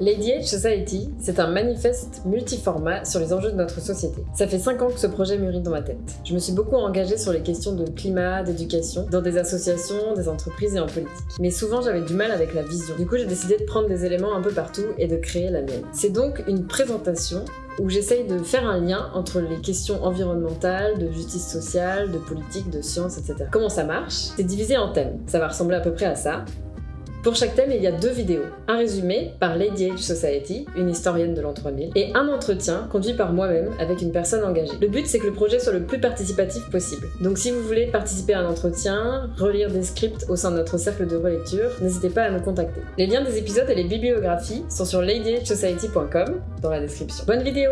Lady Age Society, c'est un manifeste multiformat sur les enjeux de notre société. Ça fait 5 ans que ce projet mûrit dans ma tête. Je me suis beaucoup engagée sur les questions de climat, d'éducation, dans des associations, des entreprises et en politique. Mais souvent j'avais du mal avec la vision. Du coup j'ai décidé de prendre des éléments un peu partout et de créer la mienne. C'est donc une présentation où j'essaye de faire un lien entre les questions environnementales, de justice sociale, de politique, de science, etc. Comment ça marche? C'est divisé en thèmes. Ça va ressembler à peu près à ça. Pour chaque thème, il y a deux vidéos. Un résumé par Lady Age Society, une historienne de l'an 3000, et un entretien conduit par moi-même avec une personne engagée. Le but, c'est que le projet soit le plus participatif possible. Donc si vous voulez participer à un entretien, relire des scripts au sein de notre cercle de relecture, n'hésitez pas à nous contacter. Les liens des épisodes et les bibliographies sont sur ladyagesociety.com dans la description. Bonne vidéo